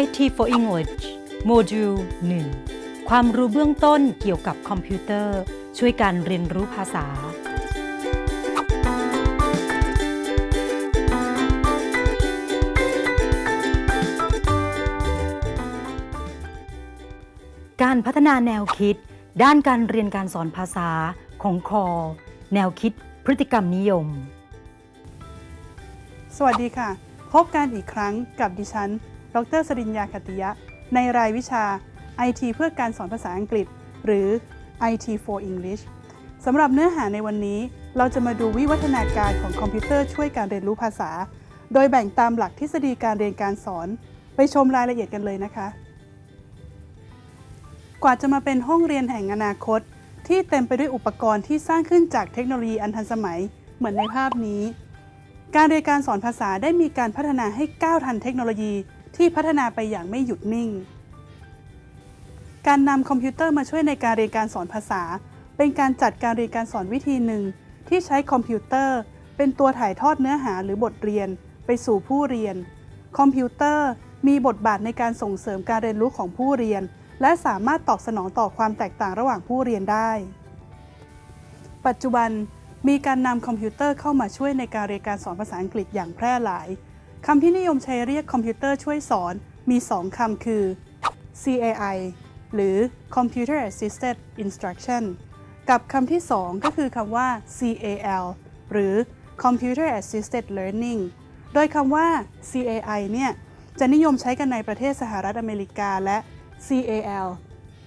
IT for English โมดูล 1 ความรู้เบื้องต้นเกี่ยวกับคอมพิวเตอร์ ช่วยการเรียนรู้ภาษา การพัฒนาแนวคิด ด้านการเรียนการสอนภาษาของคอ แนวคิดพฤติกรรมนิยม สวัสดีค่ะ พบกันอีกครั้งกับดิฉัน ดรสริญญาคติยะ ในรายวิชา IT เพื่อการสอนภาษาอังกฤษ หรือ IT for English สำหรับเนื้อหาในวันนี้ เราจะมาดูวิวัฒนาการของคอมพิวเตอร์ช่วยการเรียนรู้ภาษา โดยแบ่งตามหลักทฤษฎีการเรียนการสอน ไปชมรายละเอียดกันเลยนะคะ กว่าจะมาเป็นห้องเรียนแห่งอนาคต ที่เต็มไปด้วยอุปกรณ์ที่สร้างขึ้นจากเทคโนโลยีอันทันสมัย เหมือนในภาพนี้ การเรียนการสอนภาษาได้มีการพัฒนาให้ก้าวทันเทคโนโลยี ที่พัฒนาไปอย่างไม่หยุดนิ่ง การนำคอมพิวเตอร์มาช่วยในการเรียนการสอนภาษา เป็นการจัดการเรียนการสอนวิธีหนึ่ง ที่ใช้คอมพิวเตอร์ เป็นตัวถ่ายทอดเนื้อหาหรือบทเรียน ไปสู่ผู้เรียน คอมพิวเตอร์มีบทบาทในการส่งเสริมการเรียนรู้ของผู้เรียน และสามารถตอบสนองต่อความแตกต่างระหว่างผู้เรียนได้ ปัจจุบันมีการนำคอมพิวเตอร์เข้ามาช่วยในการเรียนการสอนภาษาอังกฤษอย่างแพร่หลาย คำที่นิยมใช้เรียกคอมพิวเตอร์ช่วยสอนมี 2 คำคือ CAI หรือ Computer Assisted Instruction กับคำที่ 2 ก็คือคำว่า CAL หรือ Computer Assisted Learning โดยคำว่า CAI เนี่ย จะนิยมใช้กันในประเทศสหรัฐอเมริกาและ CAL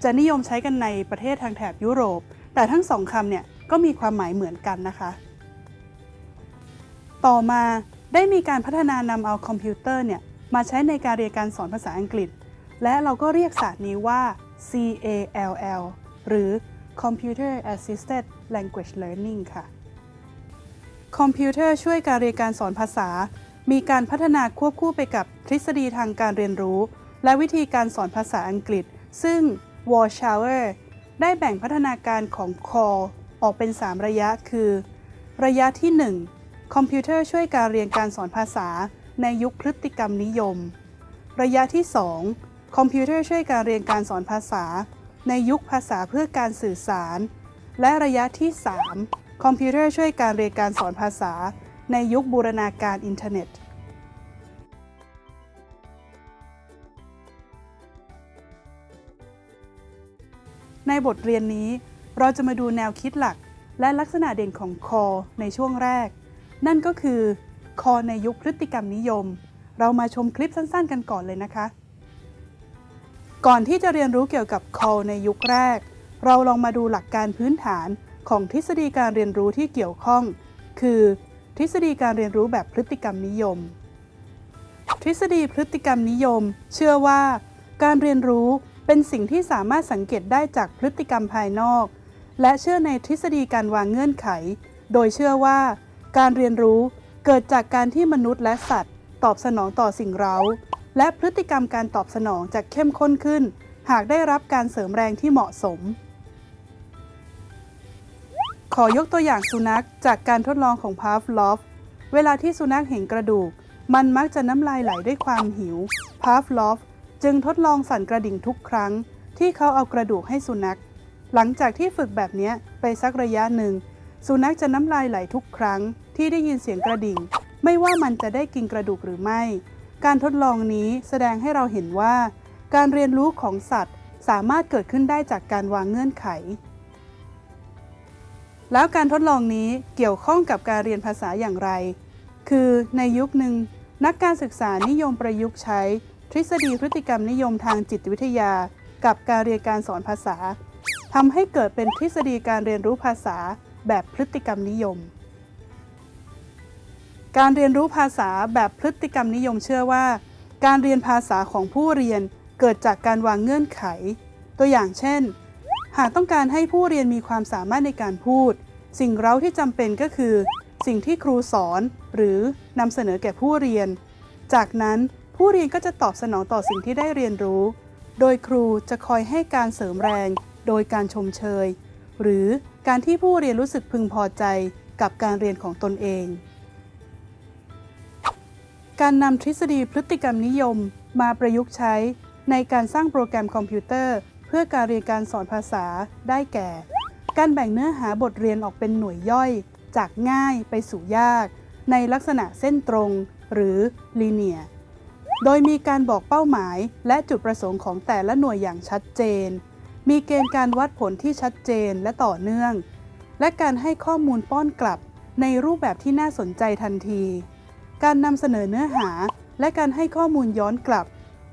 จะนิยมใช้กันในประเทศทางแถบยุโรป แต่ทั้งสองคำเนี่ย ก็มีความหมายเหมือนกันนะคะ ต่อมา ได้มีการพัฒนานำเอาคอมพิวเตอร์เนี่ยมาใช้ในการเรียนการสอนภาษาอังกฤษ และเราก็เรียกศาสตร์นี้ว่า CALL หรือ Computer Assisted Language Learning ค่ะ คอมพิวเตอร์ช่วยการเรียนการสอนภาษา มีการพัฒนาควบคู่ไปกับทฤษฎีทางการเรียนรู้ และวิธีการสอนภาษาอังกฤษ ซึ่ง w a r s h a w e r ได้แบ่งพัฒนาการของ CALL ออกเป็น 3 ระยะคือ ระยะที่ 1 คอมพิวเตอร์ช่วยการเรียนการสอนภาษาในยุคพฤติกรรมนิยม ระยะที่ 2 คอมพิวเตอร์ช่วยการเรียนการสอนภาษา ในยุคภาษาเพื่อการสื่อสาร และระยะที่ 3 คอมพิวเตอร์ช่วยการเรียนการสอนภาษา ในยุคบูรณาการอินเทอร์เน็ต ในบทเรียนนี้เราจะมาดูแนวคิดหลักและลักษณะเด่นของคอในช่วงแรก นั่นก็คือ คอในยุคพฤติกรรมนิยม เรามาชมคลิปสั้นๆ กันก่อนเลยนะคะ ก่อนที่จะเรียนรู้เกี่ยวกับคอในยุคแรก เราลองมาดูหลักการพื้นฐานของทฤษฎีการเรียนรู้ที่เกี่ยวข้อง คือ ทฤษฎีการเรียนรู้แบบพฤติกรรมนิยม ทฤษฎีพฤติกรรมนิยม เชื่อว่า การเรียนรู้เป็นสิ่งที่สามารถสังเกตได้จากพฤติกรรมภายนอก และเชื่อในทฤษฎีการวางเงื่อนไข โดยเชื่อว่า การเรียนรู้เกิดจากการที่มนุษย์และสัตว์ ตอบสนองต่อสิ่งเร้า และพฤติกรรมการตอบสนองจะเข้มข้นขึ้น หากได้รับการเสริมแรงที่เหมาะสม ขอยกตัวอย่างสุนัขจากการทดลองของพาฟลอฟเวลาที่สุนัขเห็นกระดูก มันมักจะน้ำลายไหลด้วยความหิวพาฟลอฟจึงทดลองสั่นกระดิ่งทุกครั้ง ที่เขาเอากระดูกให้สุนัข หลังจากที่ฝึกแบบนี้ไปสักระยะหนึ่ง สุนัขจะน้ำลายไหลทุกครั้ง ที่ได้ยินเสียงกระดิ่ง ไม่ว่ามันจะได้กินกระดูกหรือไม่ การทดลองนี้แสดงให้เราเห็นว่า การเรียนรู้ของสัตว์สามารถเกิดขึ้นได้จากการวางเงื่อนไข แล้วการทดลองนี้เกี่ยวข้องกับการเรียนภาษาอย่างไร คือในยุคหนึ่ง นักการศึกษานิยมประยุกต์ใช้ ทฤษฎีพฤติกรรมนิยมทางจิตวิทยา กับการเรียนการสอนภาษาทำให้เกิดเป็นทฤษฎีการเรียนรู้ภาษาแบบพฤติกรรมนิยม การเรียนรู้ภาษาแบบพฤติกรรมนิยมเชื่อว่า การเรียนภาษาของผู้เรียนเกิดจากการวางเงื่อนไข ตัวอย่างเช่น หากต้องการให้ผู้เรียนมีความสามารถในการพูด สิ่งเร้าที่จำเป็นก็คือ สิ่งที่ครูสอน หรือนำเสนอแก่ผู้เรียน จากนั้นผู้เรียนก็จะตอบสนองต่อสิ่งที่ได้เรียนรู้ โดยครูจะคอยให้การเสริมแรง โดยการชมเชย หรือการที่ผู้เรียนรู้สึกพึงพอใจกับการเรียนของตนเอง การนำทฤษฎีพฤติกรรมนิยม มาประยุกต์ใช้ ในการสร้างโปรแกรมคอมพิวเตอร์ เพื่อการเรียนการสอนภาษาได้แก่ การแบ่งเนื้อหาบทเรียนออกเป็นหน่วยย่อย จากง่ายไปสู่ยาก ในลักษณะเส้นตรง หรือ linear โดยมีการบอกเป้าหมายและจุดประสงค์ของแต่ละหน่วยอย่างชัดเจน มีเกณฑ์การวัดผลที่ชัดเจนและต่อเนื่อง และการให้ข้อมูลป้อนกลับในรูปแบบที่น่าสนใจทันที การนำเสนอเนื้อหา และการให้ข้อมูลย้อนกลับ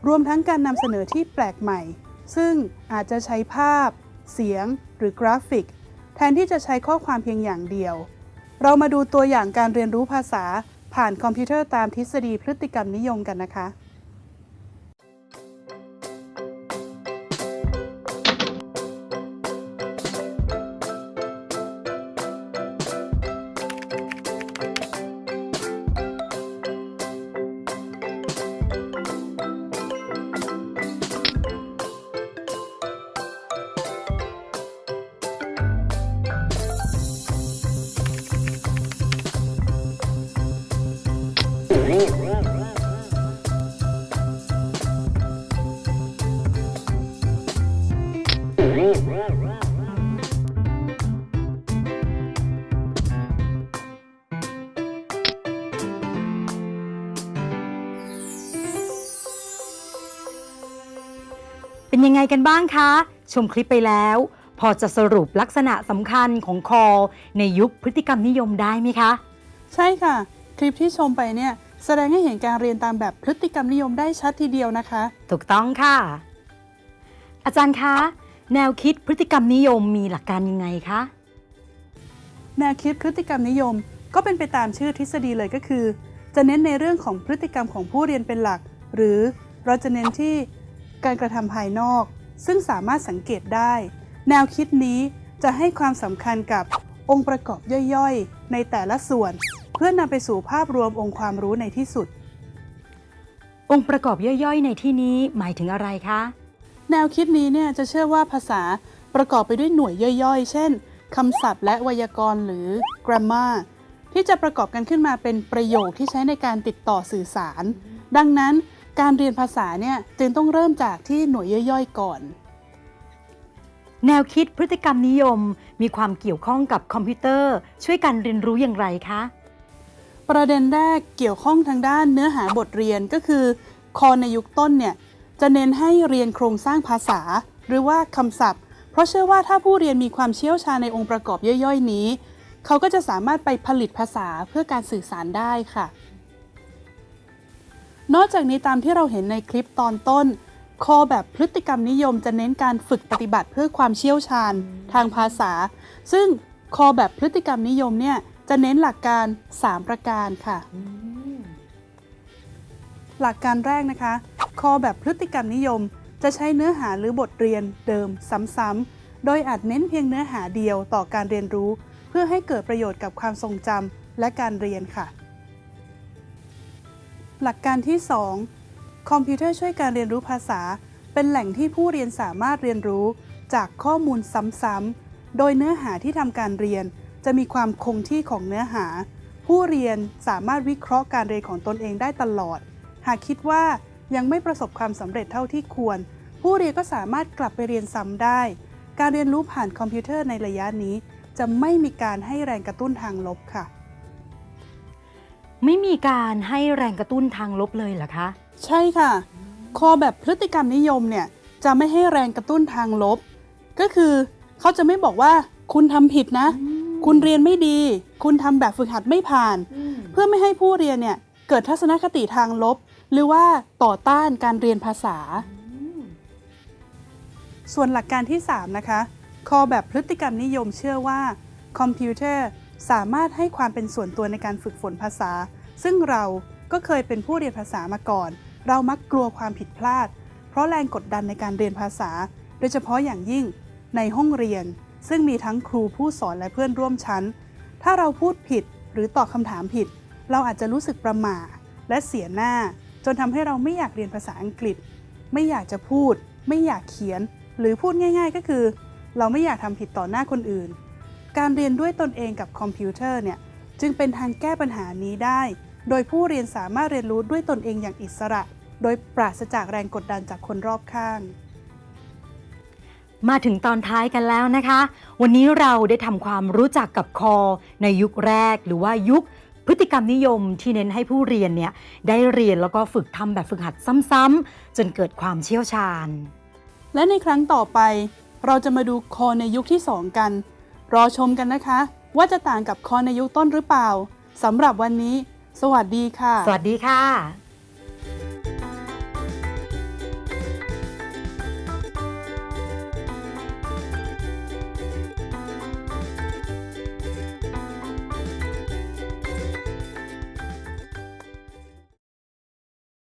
รวมทั้งการนำเสนอที่แปลกใหม่ ซึ่งอาจจะใช้ภาพ เสียง หรือกราฟิก แทนที่จะใช้ข้อความเพียงอย่างเดียว เรามาดูตัวอย่างการเรียนรู้ภาษา ผ่านคอมพิวเตอร์ตามทฤษฎีพฤติกรรมนิยมกันนะคะ เป็นยังไงกันบ้างคะ ชมคลิปไปแล้ว พอจะสรุปลักษณะสำคัญของคอในยุคพฤติกรรมนิยมได้ไหมคะ ใช่ค่ะ คลิปที่ชมไปเนี่ย แสดงให้เห็นการเรียนตามแบบพฤติกรรมนิยมได้ชัดทีเดียวนะคะ ถูกต้องค่ะ อาจารย์คะ แนวคิดพฤติกรรมนิยมมีหลักการยังไงคะแนวคิดพฤติกรรมนิยม ก็เป็นไปตามชื่อทฤษฎีเลยก็คือ จะเน้นในเรื่องของพฤติกรรมของผู้เรียนเป็นหลัก หรือเราจะเน้นที่ การกระทำภายนอก ซึ่งสามารถสังเกตได้ แนวคิดนี้จะให้ความสำคัญกับองค์ประกอบย่อยๆ ในแต่ละส่วน เพื่อนำไปสู่ภาพรวมองค์ความรู้ในที่สุด องค์ประกอบย่อยๆ ในที่นี้หมายถึงอะไรคะ แนวคิดนี้เนี่ยจะเชื่อว่าภาษาประกอบไปด้วยหน่วยย่อยๆ เช่นคำศัพท์และไวยากรณ์หรือ grammar ที่จะประกอบกันขึ้นมาเป็นประโยคที่ใช้ในการติดต่อสื่อสาร ดังนั้น การเรียนภาษาเนี่ยจึงต้องเริ่มจากที่หน่วยย่อยๆก่อน แนวคิดพฤติกรรมนิยมมีความเกี่ยวข้องกับคอมพิวเตอร์ ช่วยการเรียนรู้อย่างไรคะ ประเด็นแรกเกี่ยวข้องทางด้านเนื้อหาบทเรียนก็คือ คอในยุคต้นเนี่ยจะเน้นให้เรียนโครงสร้างภาษา หรือว่าคำศัพท์ เพราะเชื่อว่าถ้าผู้เรียนมีความเชี่ยวชาญในองค์ประกอบย่อยๆ นี้ เขาก็จะสามารถไปผลิตภาษาเพื่อการสื่อสารได้ค่ะ นอกจากนี้ตามที่เราเห็นในคลิปตอนต้น คอแบบพฤติกรรมนิยมจะเน้นการฝึกปฏิบัติเพื่อความเชี่ยวชาญทางภาษา ซึ่งคอแบบพฤติกรรมนิยมเนี่ยจะเน้นหลักการ 3 ประการค่ะ หลักการแรกนะคะ คอแบบพฤติกรรมนิยม จะใช้เนื้อหาหรือบทเรียนเดิมซ้ำๆ โดยอาจเน้นเพียงเนื้อหาเดียวต่อการเรียนรู้ เพื่อให้เกิดประโยชน์กับความทรงจำและการเรียนค่ะ หลักการที่ 2 คอมพิวเตอร์ช่วยการเรียนรู้ภาษา เป็นแหล่งที่ผู้เรียนสามารถเรียนรู้จากข้อมูลซ้ำๆ โดยเนื้อหาที่ทำการเรียน จะมีความคงที่ของเนื้อหา ผู้เรียนสามารถวิเคราะห์การเรียนของตนเองได้ตลอด หากคิดว่ายังไม่ประสบความสำเร็จเท่าที่ควร ผู้เรียนก็สามารถกลับไปเรียนซ้ำได้ การเรียนรู้ผ่านคอมพิวเตอร์ในระยะนี้ จะไม่มีการให้แรงกระตุ้นทางลบค่ะ ไม่มีการให้แรงกระตุ้นทางลบเลยเหรอคะ ใช่ค่ะ คอแบบพฤติกรรมนิยมเนี่ยจะไม่ให้แรงกระตุ้นทางลบ ก็คือเขาจะไม่บอกว่าคุณทำผิดนะ คุณเรียนไม่ดี คุณทำแบบฝึกหัดไม่ผ่าน เพื่อไม่ให้ผู้เรียนเนี่ยเกิดทัศนคติทางลบ หรือว่าต่อต้านการเรียนภาษา ส่วนหลักการที่ 3 นะคะ คอแบบพฤติกรรมนิยมเชื่อว่าคอมพิวเตอร์ สามารถให้ความเป็นส่วนตัวในการฝึกฝนภาษา ซึ่งเราก็เคยเป็นผู้เรียนภาษามาก่อน เรามักกลัวความผิดพลาด เพราะแรงกดดันในการเรียนภาษา โดยเฉพาะอย่างยิ่งในห้องเรียน ซึ่งมีทั้งครูผู้สอนและเพื่อนร่วมชั้น ถ้าเราพูดผิดหรือตอบคำถามผิด เราอาจจะรู้สึกประหม่าและเสียหน้า จนทำให้เราไม่อยากเรียนภาษาอังกฤษ ไม่อยากจะพูด ไม่อยากเขียน หรือพูดง่าย ๆ ก็คือ เราไม่อยากทำผิดต่อหน้าคนอื่น การเรียนด้วยตนเองกับคอมพิวเตอร์เนี่ยจึงเป็นทางแก้ปัญหานี้ได้ โดยผู้เรียนสามารถเรียนรู้ด้วยตนเองอย่างอิสระ โดยปราศจากแรงกดดันจากคนรอบข้าง มาถึงตอนท้ายกันแล้วนะคะ วันนี้เราได้ทำความรู้จักกับคอ ในยุคแรกหรือว่ายุคพฤติกรรมนิยมที่เน้นให้ผู้เรียนเนี่ยได้เรียนแล้วก็ฝึกทำแบบฝึกหัดซ้ำๆจนเกิดความเชี่ยวชาญ และในครั้งต่อไป เราจะมาดูคอในยุคที่ 2 กัน รอชมกันนะคะ ว่าจะต่างกับคอในยุคต้นหรือเปล่าสำหรับวันนี้ สวัสดีค่ะ สวัสดีค่ะ